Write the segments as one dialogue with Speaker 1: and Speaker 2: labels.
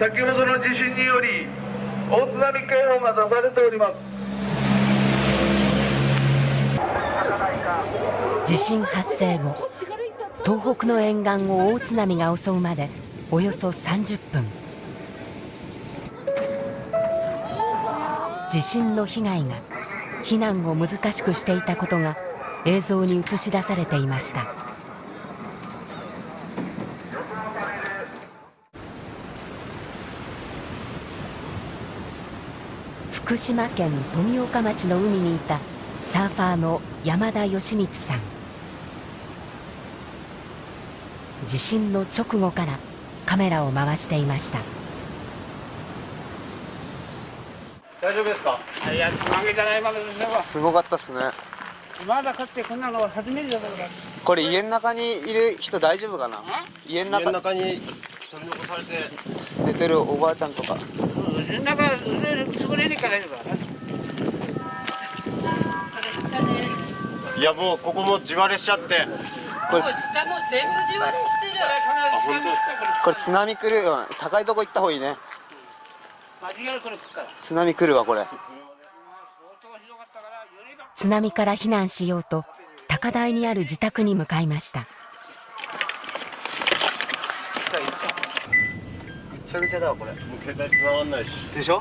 Speaker 1: 先ほどの地震により大津波警報が出されております。
Speaker 2: 地震発生後東北の沿岸を大津波が襲うまでおよそ30分。地震の被害が避難を難しくしていたことが映像に映し出されていました。福島県富岡町の海にいたサーファーの山田義光さん。地震の直後からカメラを回していました。
Speaker 3: 大丈夫ですか？
Speaker 4: いや、つまげじゃないまでです
Speaker 3: ごかったっすね。
Speaker 4: まだかつてこんなのは初めてだから。
Speaker 3: これ家の中にいる人大丈夫かな？家の中
Speaker 5: 中に取り残されて。
Speaker 3: 寝てるおばあちゃんとか。
Speaker 4: うん、なんか、潰れねえから。
Speaker 5: いやもうここも地割れしちゃって
Speaker 3: これ
Speaker 6: 下も全部地割れしてる。
Speaker 3: これ津波来るよ高いとこ行った方がいいね。津波来るわこれ。
Speaker 2: 津波から避難しようと高台にある自宅に向かいました
Speaker 3: ちゃぐちゃだわこれ。
Speaker 5: もう携帯繋がんないし。
Speaker 3: でしょ？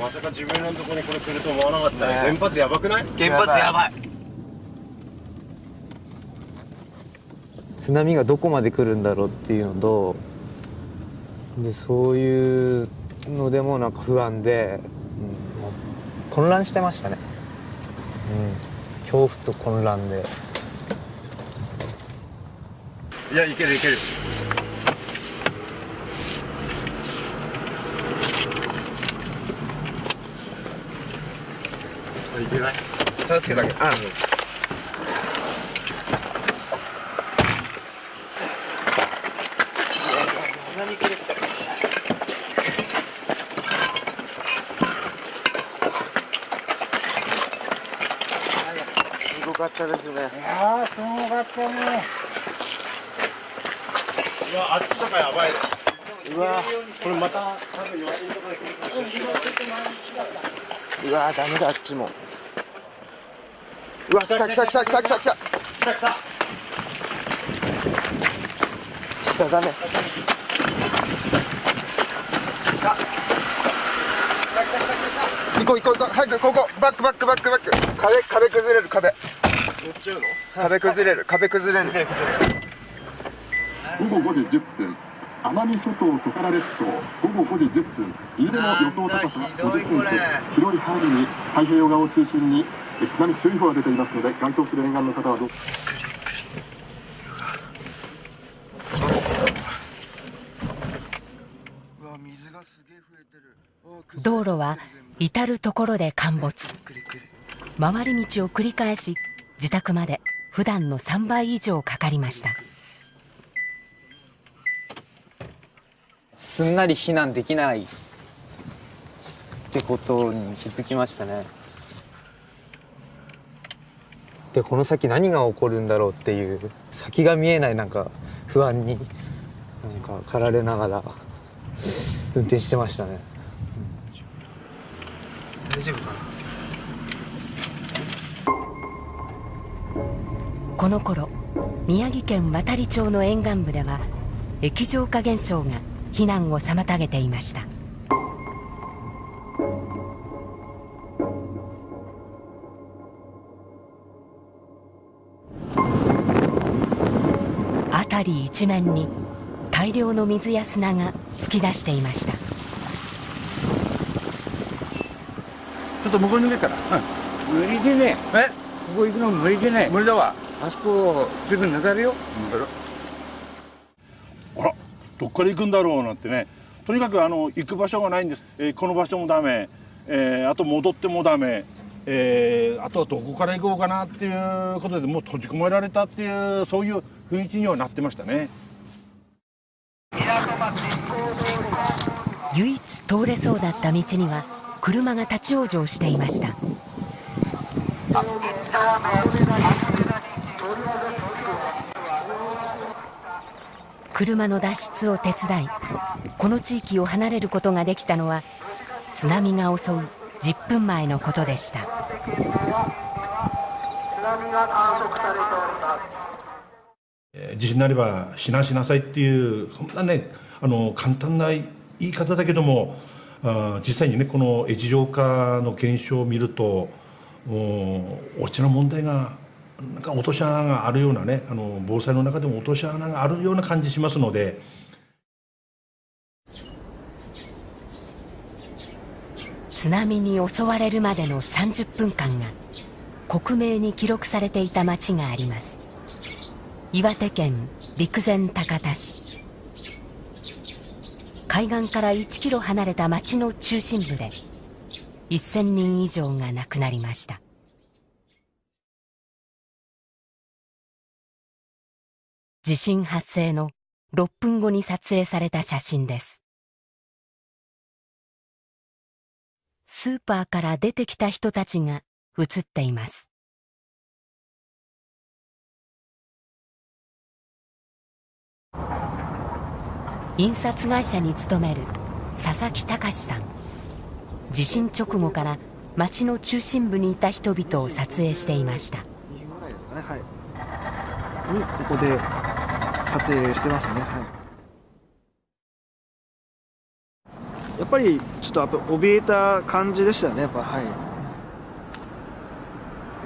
Speaker 5: まさか自分らのとこにこれ来ると思わなかったね
Speaker 3: ね
Speaker 5: 原発やばくない？
Speaker 3: 原発やばい。
Speaker 7: 津波がどこまで来るんだろうっていうのとでそういうのでもなんか不安で、うん、混乱してましたね、うん、恐怖と混乱で。
Speaker 5: いやいけるいけるあいけけたけあ
Speaker 3: すごかったですね。
Speaker 4: ああ、すごかったね。
Speaker 5: うわあっちとかやばい。う
Speaker 3: わ
Speaker 5: これまた。多分弱いところで来る
Speaker 3: うわダメだあっちもうわ来た来た来た来た来た来た。下だね。行こう行こう行こう。早くここ。バックバックバックバック。壁壁崩れる壁。壁崩れる壁崩れる。
Speaker 8: 午後5時10分。奄美諸島トカラ列島。午後5時10分。飯田の予想高さ50センチ広い範囲に太平洋側を中心に津波注意報が出ていますので該当する沿岸の方はどうぞ。
Speaker 2: 道路は至る所で陥没。回り道を繰り返し自宅まで普段の3倍以上かかりました。
Speaker 7: すんなり避難できないってことに気づきましたねでこの先何が起こるんだろうっていう先が見えないなんか不安になんか駆られながら運転してましたね。
Speaker 3: 大丈夫かな？
Speaker 2: この頃宮城県亘理町の沿岸部では液状化現象が避難を妨げていました。辺り一面に大量の水や砂が噴き出していました
Speaker 9: ちょっと向こうに逃げたら。無理でね。え？ここ行くの無理でね。無理だわ。あそこ、すぐ流れよ。
Speaker 10: あらどっから行くんだろうなんてねとにかくあの行く場所がないんです、えーこの場所もダメ、えーあと戻ってもダメ、えーあとはどこから行こうかなっていうことでもう閉じ込められたっていうそういう雰囲気にはなってましたね。
Speaker 2: 唯一通れそうだった道には車が立ち往生していました車の脱出を手伝いこの地域を離れることができたのは津波が襲う10分前のことでした
Speaker 10: えー地震なれば避難しなさいっていうそんなねあの簡単な言い方だけどもあ実際にねこの液状化の現象を見るとお大きな問題がなんか落とし穴があるようなねあの防災の中でも落とし穴があるような感じしますので。
Speaker 2: 津波に襲われるまでの30分間が克明に記録されていた町があります岩手県陸前高田市。海岸から1キロ離れた町の中心部で1000人以上が亡くなりました。地震発生の6分後に撮影された写真です。スーパーから出てきた人たちが写っています。印刷会社に勤める佐々木隆さん。地震直後から町の中心部にいた人々を撮影していました。
Speaker 11: はい、にここで撮影してますね、はい、やっぱりちょっとやっぱ怯えた感じでしたよね。やっぱは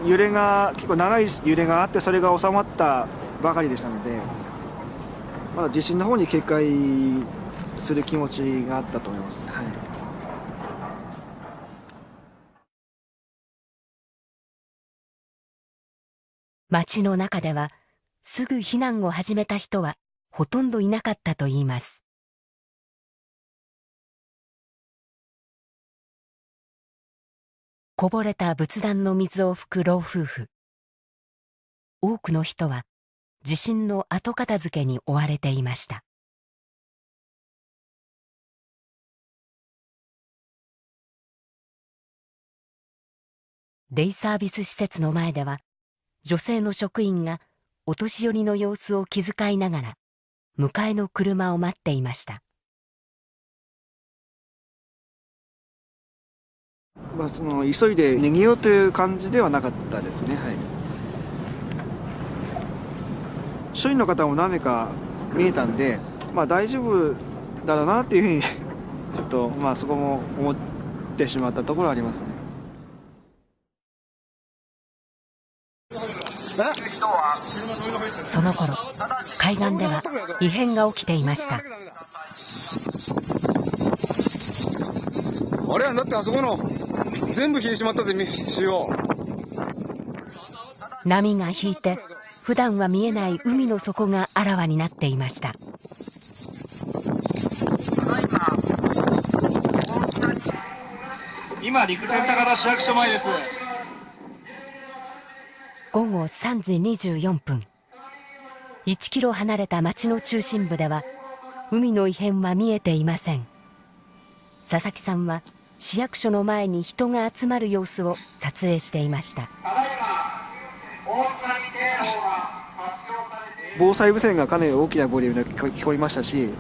Speaker 11: い。揺れが結構長い揺れがあってそれが収まったばかりでしたので。まだ地震の方に警戒する気持ちがあったと思います、はい。
Speaker 2: 町の中ではすぐ避難を始めた人はほとんどいなかったといいます。こぼれた仏壇の水を拭く老夫婦。多くの人は地震の後片付けに追われていました。デイサービス施設の前では女性の職員がお年寄りの様子を気遣いながら迎えの車を待っていました。
Speaker 11: まあ、その急いで逃げようという感じではなかったですね、はい、署員の方も何名か見えたんで、まあ、大丈夫だろうなっていうふうに ちょっと、まあ、そこも思ってしまったところはありますね。
Speaker 2: その頃海岸では異変が起きていました。
Speaker 12: あれ？はだってあそこの全部引いてしまったぜ潮
Speaker 2: 波が引いて普段は見えない海の底があらわになっていました。
Speaker 13: 今陸前高田市役所前です。
Speaker 2: 午後3時24分。1キロ離れた町の中心部では海の異変は見えていません。佐々木さんは市役所の前に人が集まる様子を撮影していました
Speaker 11: 防災無線がかなり大きなボリュームで聞こえましたし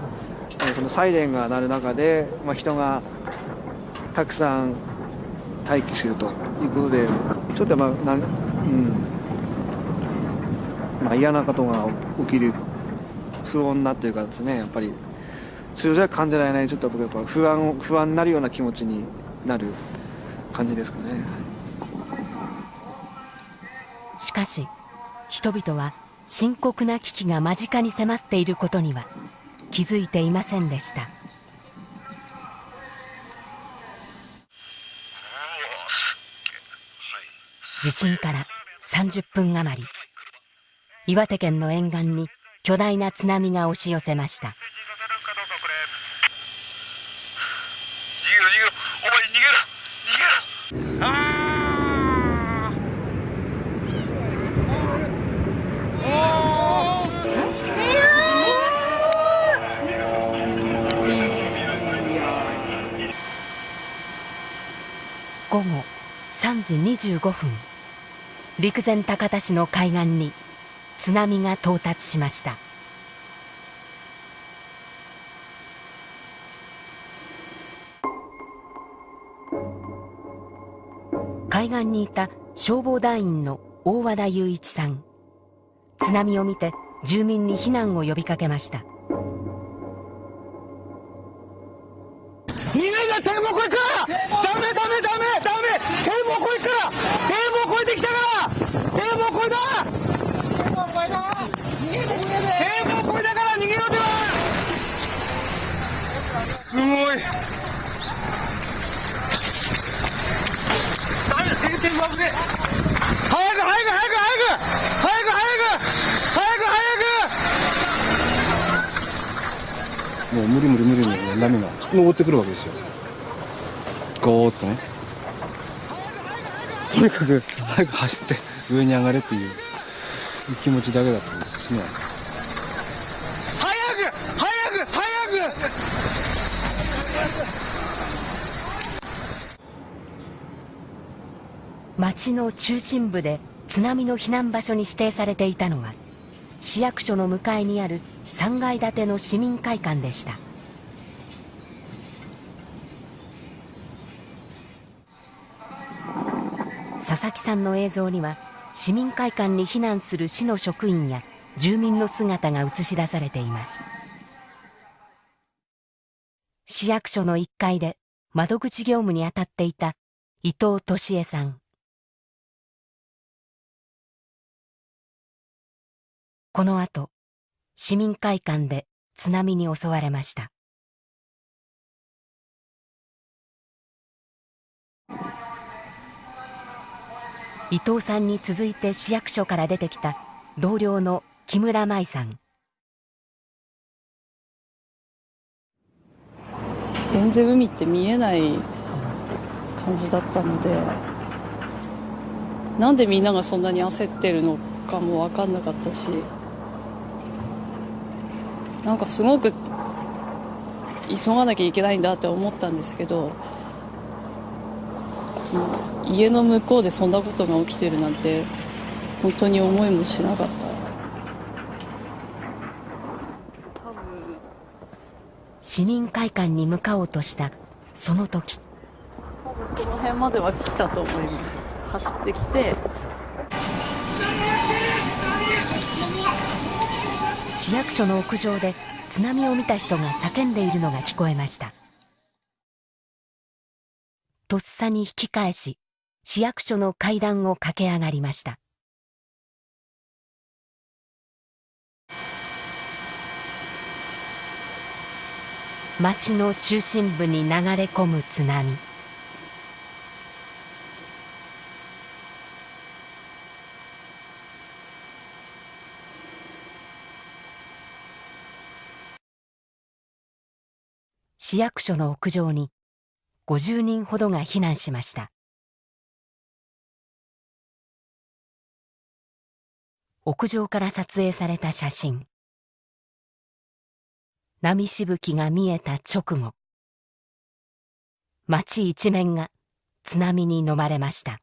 Speaker 11: そのサイレンが鳴る中で、まあ、人がたくさん待機するということでちょっとまあなん、うん。まあ、嫌なことが起きる不穏なというかですねやっぱり通常は感じられないちょっと僕やっぱ不安不安になるような気持ちになる感じですかね。
Speaker 2: しかし人々は深刻な危機が間近に迫っていることには気づいていませんでした。地震から30分余り岩手県の沿岸に巨大な津波が押し寄せました。午後3時25分。陸前高田市の海岸に津波が到達しました。海岸にいた消防団員の大和田雄一さん。津波を見て住民に避難を呼びかけました。
Speaker 12: 逃げな堤防越えダメダメダメ！防越えから堤防越えてきたから堤防越えた堤防越えた堤防越えたから逃げろではすごいダメだ堤防危ね早く早く早く早く早く早く早く
Speaker 14: もう無理無理無理に波が。登ってくるわけですよ。ゴーッとね。とにかく。早く走って上に上がれっていう気持ちだけだったんですしね。
Speaker 12: 早く早く早く！
Speaker 2: 町の中心部で津波の避難場所に指定されていたのは市役所の向かいにある3階建ての市民会館でした佐々木さんの映像には市民会館に避難する市の職員や住民の姿が映し出されています。市役所の1階で窓口業務に当たっていた伊藤俊恵さん。この後市民会館で津波に襲われました。伊藤さんに続いて市役所から出てきた同僚の木村舞さん。
Speaker 15: 全然海って見えない感じだったのでなんでみんながそんなに焦ってるのかも分かんなかったしなんかすごく急がなきゃいけないんだって思ったんですけど家の向こうでそんなことが起きてるなんて本当に思いもしなかった。
Speaker 2: 市民会館に向かおうとしたその時。
Speaker 15: この辺までは来たと思います。走ってきて。
Speaker 2: 市役所の屋上で津波を見た人が叫んでいるのが聞こえましたとっさに引き返し市役所の階段を駆け上がりました。町の中心部に流れ込む津波。市役所の屋上に50人ほどが避難しました。屋上から撮影された写真。波しぶきが見えた直後町一面が津波に飲まれました。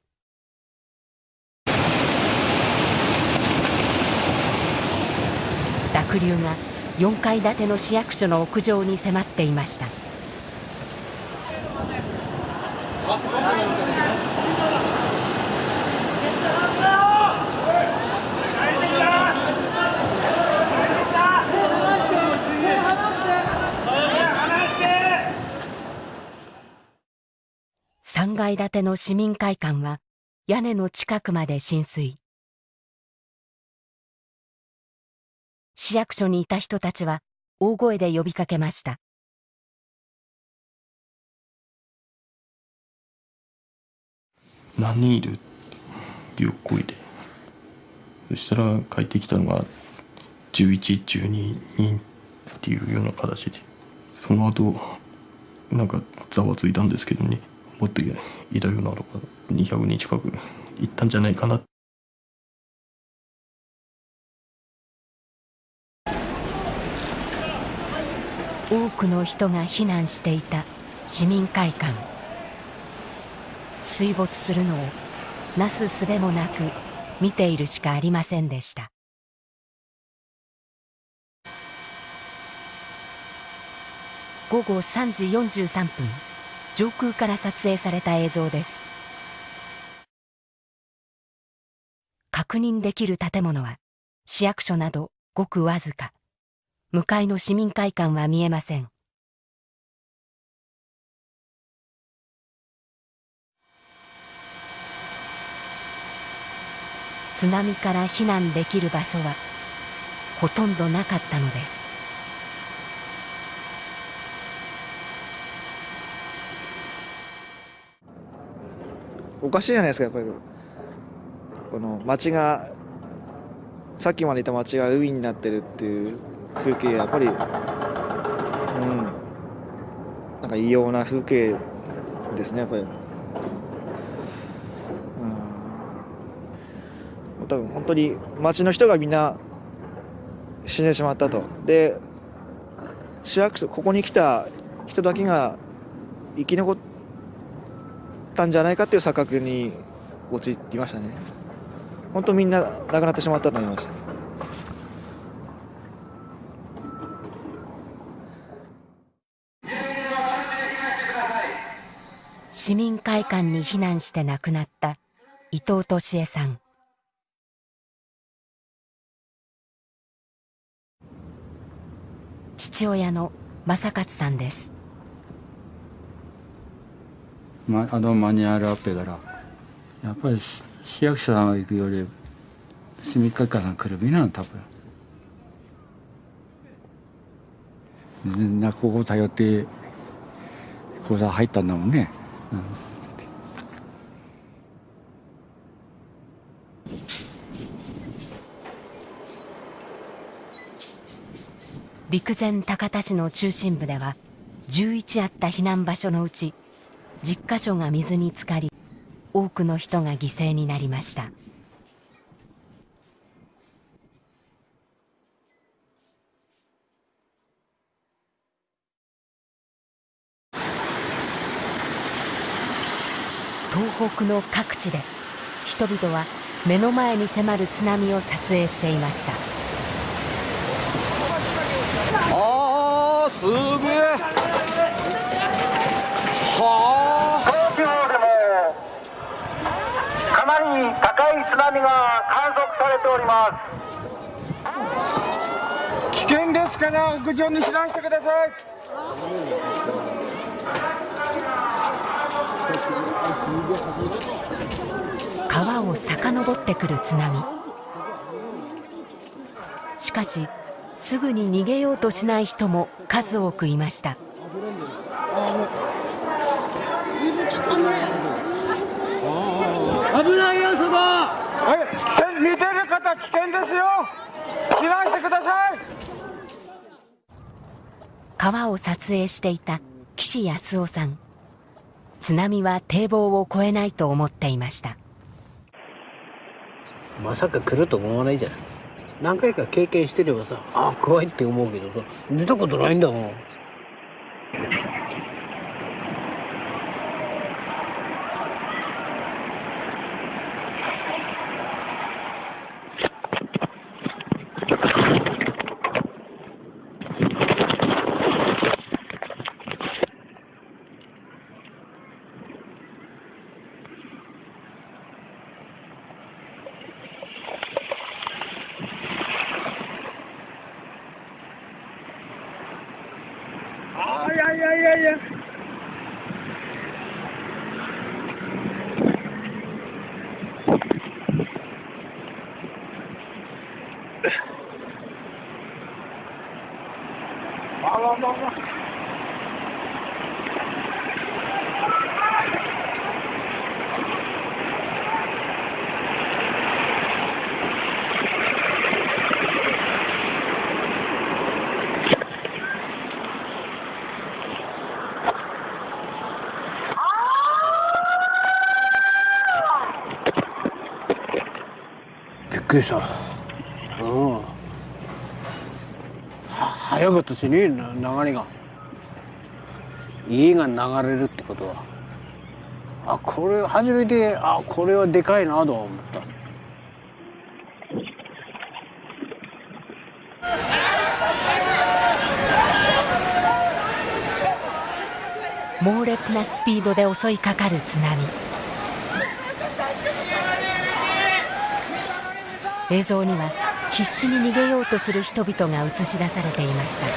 Speaker 2: 濁流が4階建ての市役所の屋上に迫っていました。3階建ての市民会館は屋根の近くまで浸水。市役所にいた人たちは大声で呼びかけました。
Speaker 16: 何人いる？っていう声で。そしたら帰ってきたのが1112人っていうような形で。その後なんかざわついたんですけどね。もっといたようなのが200人近くいったんじゃないかな。
Speaker 2: 多くの人が避難していた市民会館。水没するのをなすすべもなく見ているしかありませんでした。午後3時43分上空から撮影された映像です。確認できる建物は市役所などごくわずか。向かいの市民会館は見えません。津波から避難できる場所はほとんどなかったのです。
Speaker 11: おかしいじゃないですかやっぱり。この街がさっきまでいた街が海になってるっていう風景やっぱりうん。なんか異様な風景ですねやっぱり。多分本当に町の人がみんな死んでしまったと。で市役所ここに来た人だけが生き残ったんじゃないかっていう錯覚に陥りましたね。本当みんな亡くなってしまったと思いました
Speaker 2: 市民会館に避難して亡くなった伊藤敏恵さん。父親の正勝さんです、
Speaker 17: ま、あのマニュアルアップからやっぱり市役所さんが行くより市民会館さん来るべきなの多分。みんなここ頼って講座入ったんだもんね、うん。
Speaker 2: 陸前高田市の中心部では11あった避難場所のうち10カ所が水に浸かり多くの人が犠牲になりました。東北の各地で人々は目の前に迫る津波を撮影していました
Speaker 12: ああすげえ。は
Speaker 1: この地方でもかなり高い津波が観測されております。
Speaker 12: 危険ですから屋上に避難してください。
Speaker 2: 川を遡ってくる津波。しかしすぐに逃げようとしない人も数多くいました。
Speaker 12: 危ないよそば。はい見てる方危険ですよ。避難してください。
Speaker 2: 川を撮影していた岸康夫さん。津波は堤防を越えないと思っていました。
Speaker 18: まさか来ると思わないじゃない何回か経験してればさああ怖いって思うけどさ出たことないんだもん。くりした。うん。は早かったしねな流れが。家が流れるってことは。あこれ初めてあこれはでかいなとは思った。
Speaker 2: 猛烈なスピードで襲いかかる津波。映像には必死に逃げようとする人々が映し出されていました。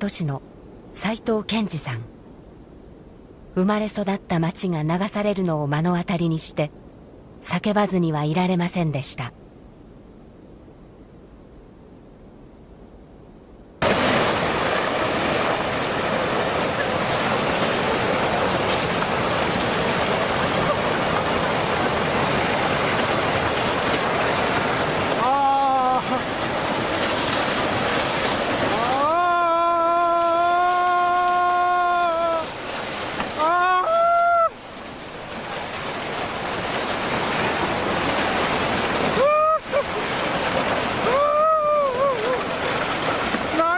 Speaker 2: 大船渡市の斉藤健二さん。生まれ育った町が流されるのを目の当たりにして叫ばずにはいられませんでした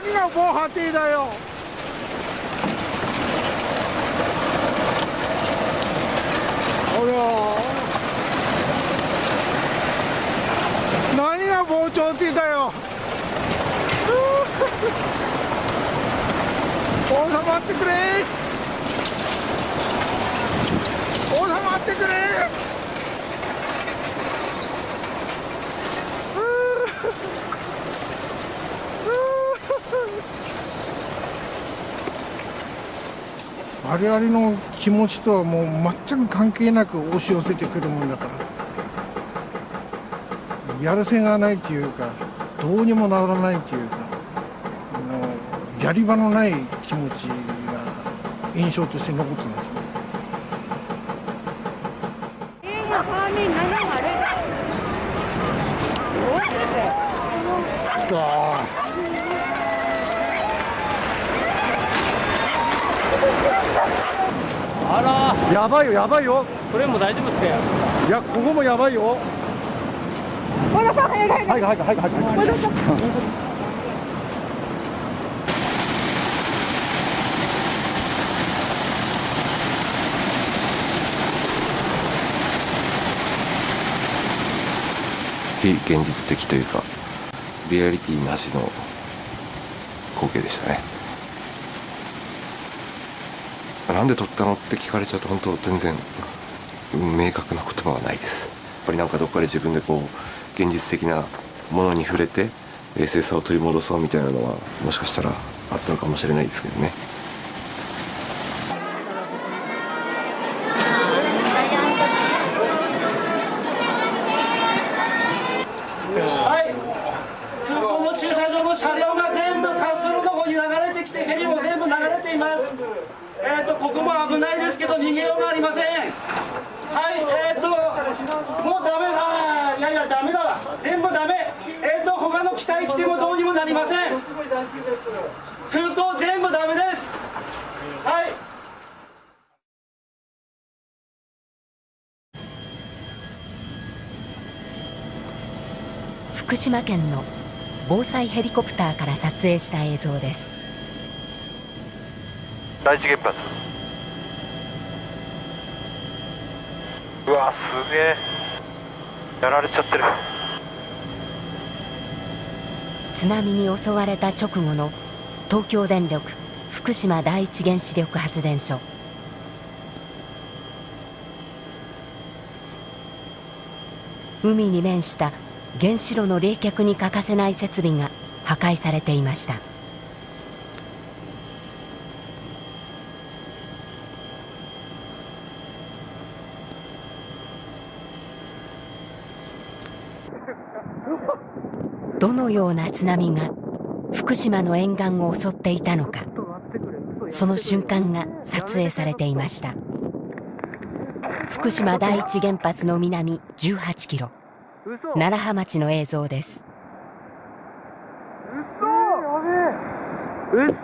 Speaker 19: 何が防波堤だよほら何が防潮堤だよ収まってくれ収まってくれ我々の気持ちとはもう全く関係なく押し寄せてくるもんだから。やるせがないというかどうにもならないというかあのやり場のない気持ちが印象として残ってますね
Speaker 20: あら。
Speaker 19: やばいよやばいよ。
Speaker 20: これも大丈夫ですか
Speaker 19: いやここもやばいよ。
Speaker 20: 和田さん早い早い。
Speaker 19: 早い早い早い早い。
Speaker 20: 和田さん。
Speaker 21: 非現実的というかリアリティなしの光景でしたねなんで撮ったの？って聞かれちゃうと本当全然明確な言葉はないです。やっぱりなんかどっかで自分でこう現実的なものに触れて冷静さを取り戻そうみたいなのはもしかしたらあったのかもしれないですけどね
Speaker 19: はい空港の駐車場の車両が全部滑走路の方に流れてきてヘリも全部流れていますえっ、とここも危ないですけど逃げようがありませんはいえっ、ともうダメだいやいやダメだわ全部ダメえっ、と他の機体来てもどうにもなりません空港全部ダメですはい
Speaker 2: 福島県の防災ヘリコプターから撮影した映像です。
Speaker 22: 第一原発うわすげえ。やられちゃってる。
Speaker 2: 津波に襲われた直後の東京電力福島第一原子力発電所。海に面した原子炉の冷却に欠かせない設備が破壊されていました。どのような津波が福島の沿岸を襲っていたのかその瞬間が撮影されていました。福島第一原発の南18キロ。楢葉町の映像です。
Speaker 12: うっ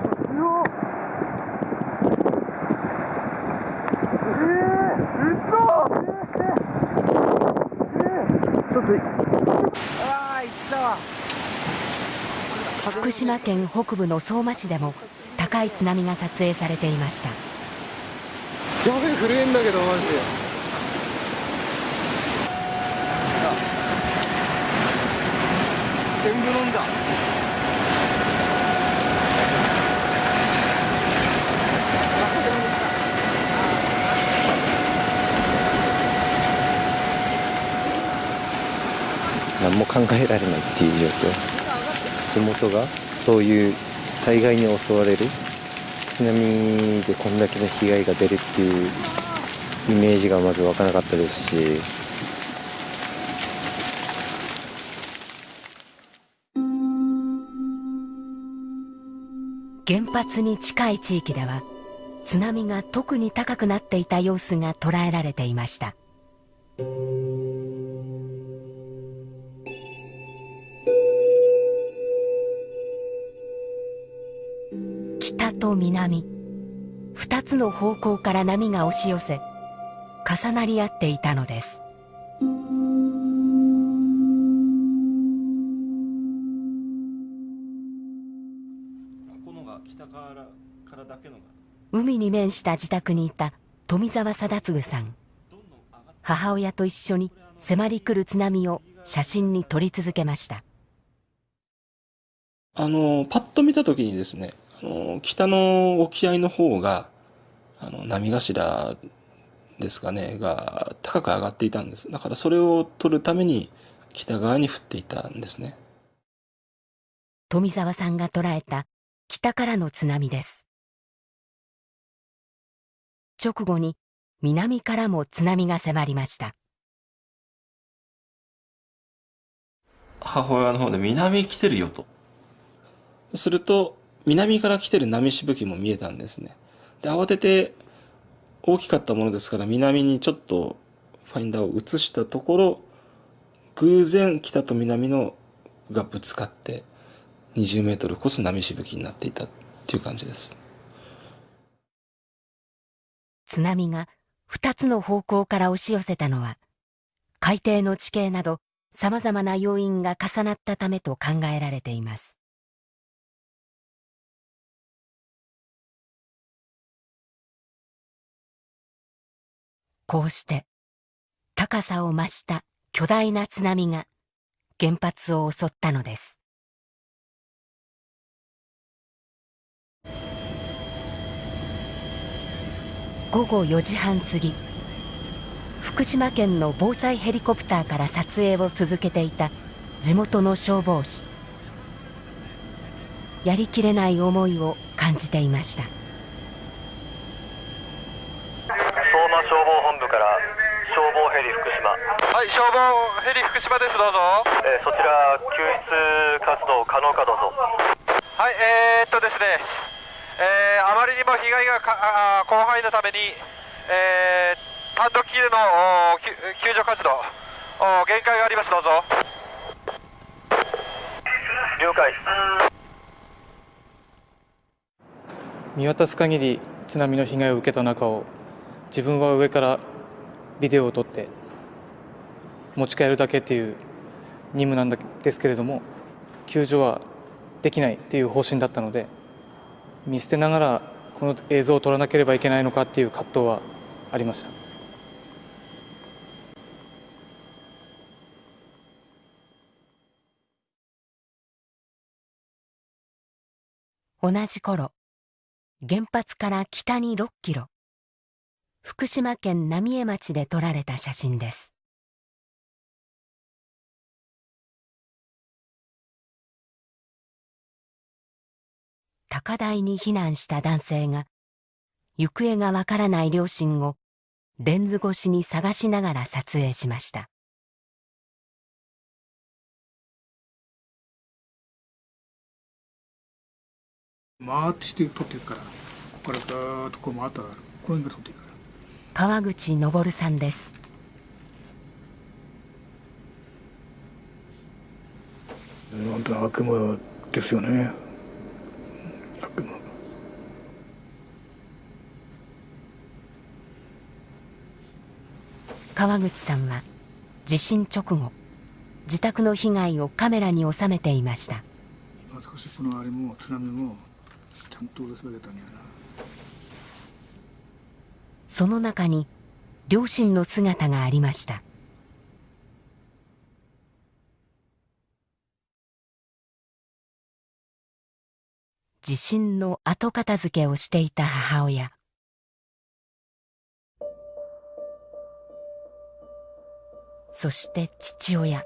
Speaker 11: ちょっと
Speaker 12: ああ行ったわ
Speaker 2: 福島県北部の相馬市でも高い津波が撮影されていました
Speaker 11: やべえ震えんだけどマジで
Speaker 12: 全部飲んだ。
Speaker 7: 何も考えられないっていう状況。地元がそういう災害に襲われる。津波でこんだけの被害が出るっていうイメージがまず湧かなかったですし。
Speaker 2: 原発に近い地域では津波が特に高くなっていた様子が捉えられていました。北と南二つの方向から波が押し寄せ重なり合っていたのです。海に面した自宅にいた富澤貞次さん。母親と一緒に迫り来る津波を写真に撮り続けました。
Speaker 23: あのパッと見た時にですねあの北の沖合の方があの波頭ですかねが高く上がっていたんです。だからそれを撮るために北側に降っていたんですね。
Speaker 2: 富澤さんが捉えた北からの津波です直後に南からも津波が迫りました。
Speaker 23: 母親の方で南来てるよと。すると南から来てる波しぶきも見えたんですね。で慌てて大きかったものですから南にちょっとファインダーを移したところ偶然北と南のがぶつかって20メートルこそ波しぶきになっていたっていう感じです。
Speaker 2: 津波が2つの方向から押し寄せたのは海底の地形などさまざまな要因が重なったためと考えられています。こうして高さを増した巨大な津波が原発を襲ったのです。午後4時半過ぎ福島県の防災ヘリコプターから撮影を続けていた地元の消防士。やりきれない思いを感じていました。
Speaker 22: 相馬消防本部から消防ヘリ福島。はい消防ヘリ福島ですどうぞ、えーそちら救出活動可能かどうぞ。はいえー、っとですね、えーあまりにも被害がか広範囲のために、えー単独での救救助活動限界があります。どうぞ。了解。
Speaker 24: 見渡す限り津波の被害を受けた中を自分は上からビデオを撮って持ち帰るだけっていう任務なんですけれども救助はできないっていう方針だったので見捨てながらこの映像を撮らなければいけないのかっていう葛藤はありました。
Speaker 2: 同じ頃原発から北に6キロ福島県浪江町で撮られた写真です。高台に避難した男性が行方がわからない両親をレンズ越しに探しながら撮影しました。
Speaker 25: 回ってして取っていくからここからガーッとこう回ったらこういうふうに取っていくから。
Speaker 2: 川口昇さんです。
Speaker 25: 本当に悪夢ですよね
Speaker 2: 川口さんは地震直後自宅の被害をカメラに収めていました。
Speaker 25: まさしこのあれも津波もちゃんとれたんな。
Speaker 2: その中に両親の姿がありました地震の後片付けをしていた母親。そして父親。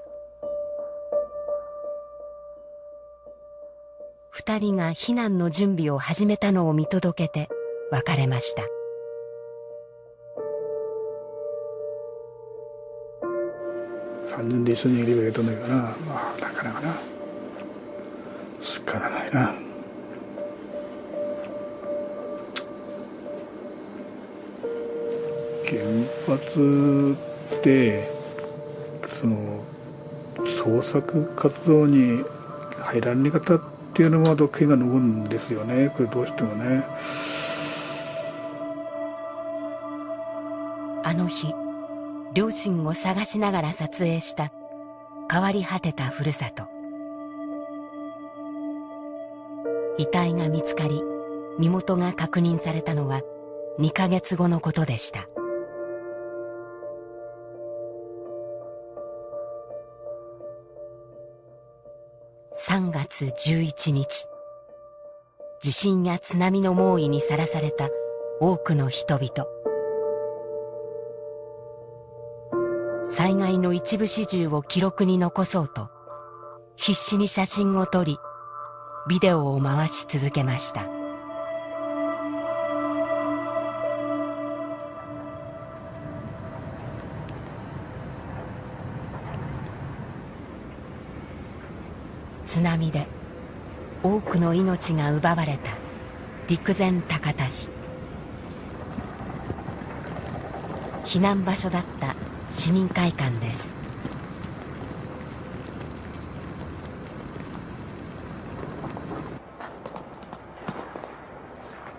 Speaker 2: 二人が避難の準備を始めたのを見届けて別れました。
Speaker 25: 3人で一緒にいればよかったんだけどなまあなかなかな。仕方ないな。原発でその創作活動に入られ方っていうのは毒気が残るんですよね。これどうしてもね。
Speaker 2: あの日両親を探しながら撮影した変わり果てたふるさと。遺体が見つかり身元が確認されたのは2ヶ月後のことでした。3月11日。地震や津波の猛威にさらされた多くの人々。災害の一部始終を記録に残そうと必死に写真を撮りビデオを回し続けました。津波で多くの命が奪われた陸前高田市。避難場所だった市民会館です。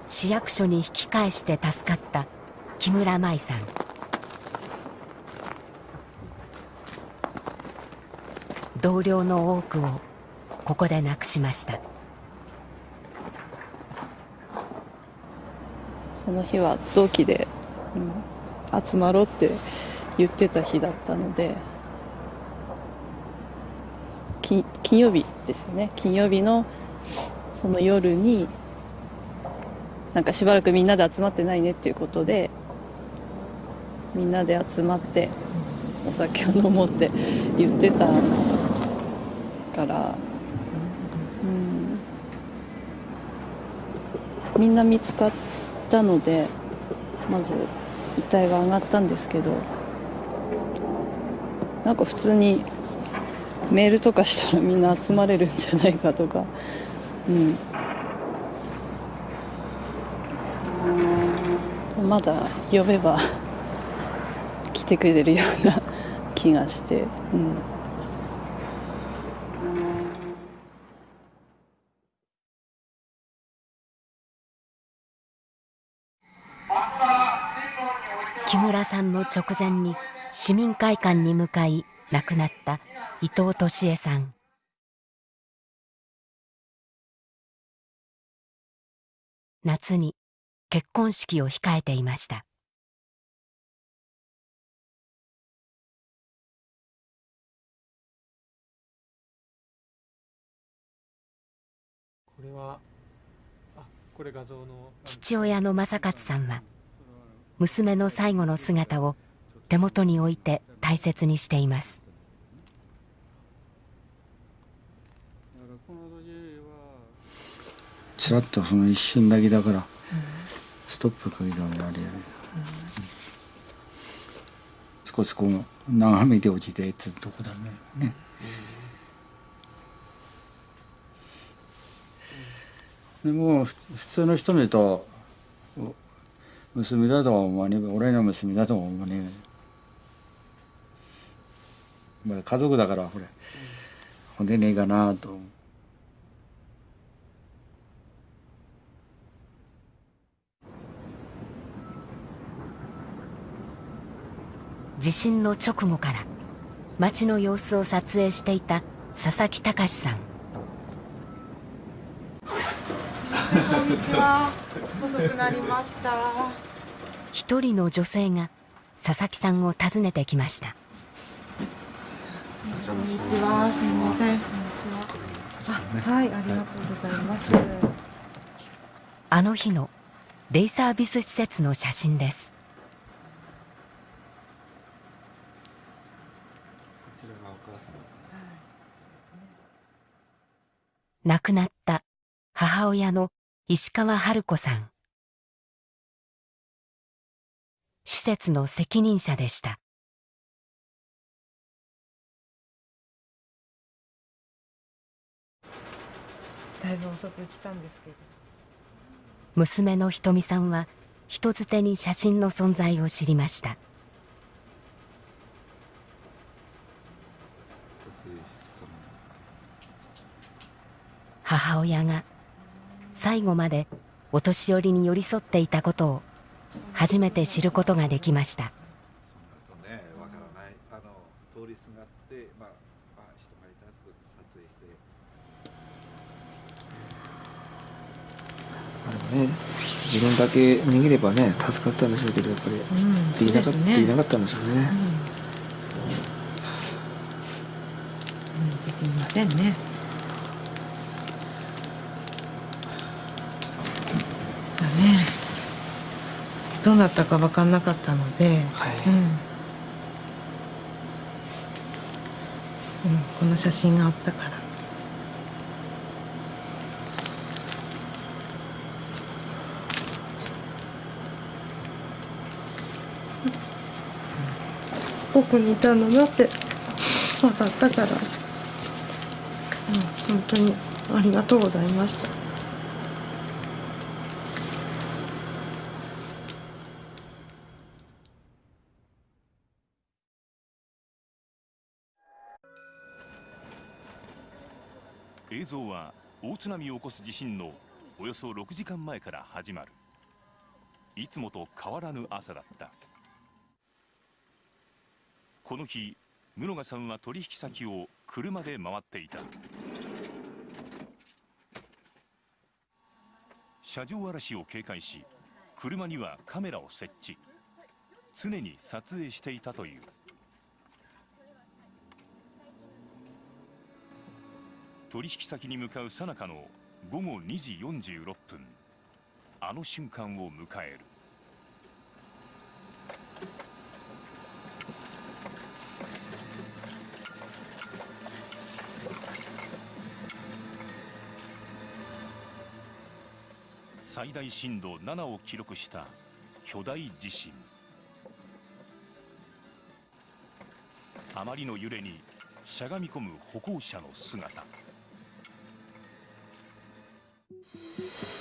Speaker 2: 市役所に引き返して助かった木村舞さん。同僚の多くをここで亡くしました。
Speaker 15: その日は同期で、うん、集まろうって言ってた日だったので金曜日ですね。金曜日のその夜になんかしばらくみんなで集まってないねっていうことでみんなで集まってお酒を飲もうって言ってたから、うん、みんな見つかったのでまず遺体が上がったんですけどなんか普通にメールとかしたらみんな集まれるんじゃないかとか、うん、まだ呼べば来てくれるような気がして、うん、
Speaker 2: さんの直前に市民会館に向かい亡くなった伊藤敏恵さん。夏に結婚式を控えていました。父親の正勝さんは娘の最後の姿を手元に置いて大切にしています。
Speaker 17: ちらっとその一瞬だけだから、ストップかけたらあれやね、少しこう眺めて落ちてつとこだね。ね、でも普通の人見ると娘だとは思わねえ俺の娘だとは思わねえ、まあ、家族だからこれ。出ねえかなと
Speaker 2: 地震の直後から町の様子を撮影していた佐々木隆さん。
Speaker 26: こんにちは。遅くなりました。
Speaker 2: 一人の女性が佐々木さんを訪ねてきました。
Speaker 26: こんにちは。すみません。こんにちは。あはいありがとうございます。
Speaker 2: あの日のデイサービス施設の写真です。亡くなった母親の石川春子さん。施設の責任者でした。
Speaker 26: だいぶ遅く来たんですけど。
Speaker 2: 娘のひとみさんは人づてに写真の存在を知りました。母親が最後までお年寄りに寄り添っていたことを初めて知ることができました。
Speaker 27: ねわからない。あの通りすがってまあ、まあ、人がいたってことで撮影して。
Speaker 3: あれね自分だけ逃げればね助かったんでしょうけどやっぱり、
Speaker 26: ん
Speaker 3: できなかった、
Speaker 26: そうですね。
Speaker 3: できなかったんでしょうね、
Speaker 26: できませんねどうなったか分かんなかったので、うん。うん、この写真があったから。ここにいたんだなって分かったから、うん、本当にありがとうございました。
Speaker 28: 映像は大津波を起こす地震のおよそ6時間前から始まる。いつもと変わらぬ朝だった。この日室賀さんは取引先を車で回っていた。車上荒らしを警戒し車にはカメラを設置。常に撮影していたという。取引先に向かう最中の午後2時46分。あの瞬間を迎える。最大震度7を記録した巨大地震。あまりの揺れにしゃがみ込む歩行者の姿。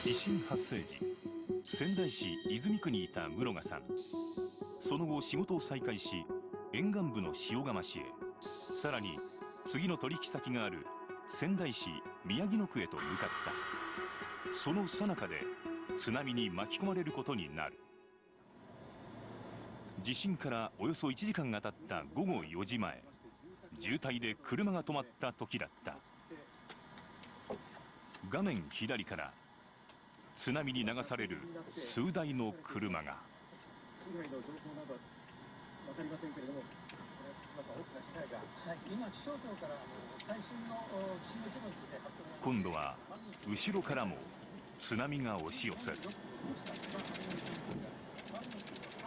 Speaker 28: 地震発生時仙台市泉区にいた室賀さん。その後仕事を再開し沿岸部の塩釜市へ。さらに次の取引先がある仙台市宮城野区へと向かった。その最中で津波に巻き込まれることになる。地震からおよそ1時間が経った午後4時前。渋滞で車が止まった時だった。画面左から津波に流される数台の車が。
Speaker 29: 被害の情報など分かりませんけれども、これは大きな被害が、はい、今、気象庁から最新の地震の規模について発表
Speaker 28: 今度は後ろからも津波が押し寄せる。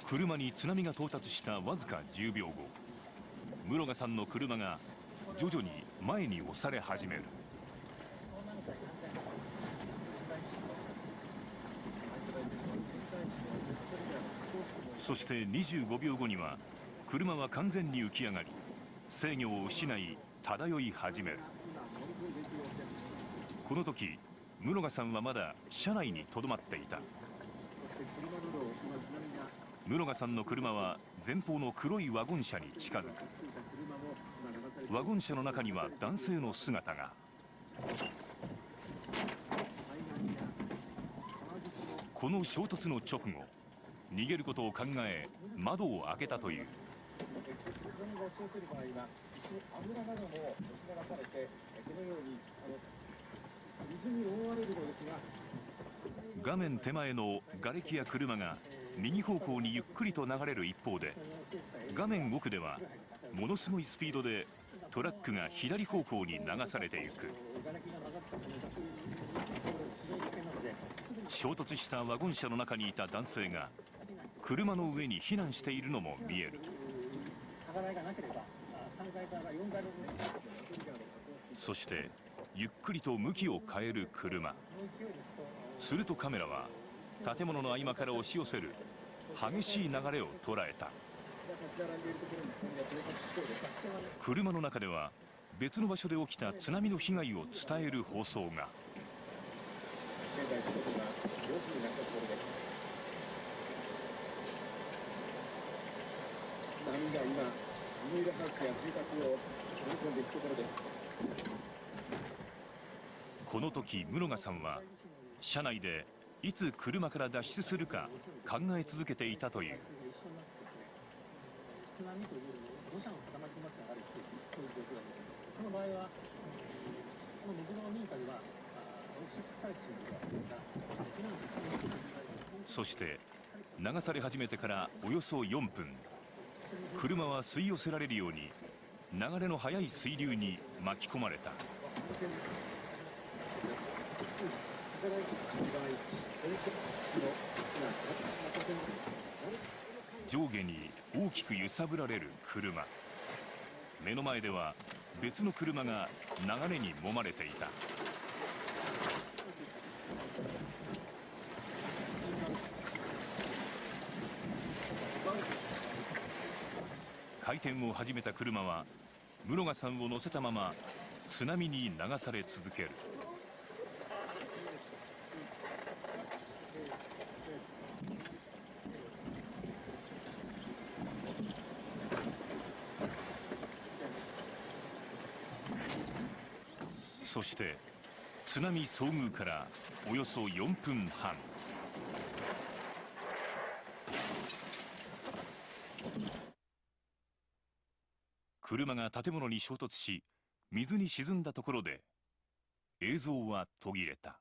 Speaker 28: 車に津波が到達したわずか10秒後室賀さんの車が徐々に前に押され始めるそして25秒後には車は完全に浮き上がり制御を失い漂い始める。この時室賀さんはまだ車内にとどまっていた。室賀さんの車は前方の黒いワゴン車に近づく。ワゴン車の中には男性の姿が。この衝突の直後逃げることを考え窓を開けたという。
Speaker 29: 津波が押し寄せる場合は一緒に油なども押し流されてこのようにあの水に覆われるのですが
Speaker 28: 画面手前の瓦礫や車が右方向にゆっくりと流れる一方で画面奥ではものすごいスピードでトラックが左方向に流されていく。衝突したワゴン車の中にいた男性が車の上に避難しているのも見える。
Speaker 29: 高台がなければ3階から4階の
Speaker 28: そしてゆっくりと向きを変える車。するとカメラは建物の合間から押し寄せる激しい流れを捉えた。車の中では別の場所で起きた津波の被害を伝える放送が。
Speaker 29: 現在時刻は4時になったところです波が今ビニールハウスや住宅を乗り込んでいくところです
Speaker 28: この時室賀さんは車内でいつ車から脱出するか考え続けていたという
Speaker 29: 津波というよりも土砂の塊となって流れているという状況なんですこの場合はこの木造の民家では押し返されてしまう
Speaker 28: そして流され始めてからおよそ4分車は吸い寄せられるように流れの速い水流に巻き込まれた。上下に大きく揺さぶられる車。目の前では別の車が流れに揉まれていた。回転を始めた車は室賀さんを乗せたまま津波に流され続ける。そして津波遭遇からおよそ4分半。車が建物に衝突し水に沈んだところで映像は途切れた。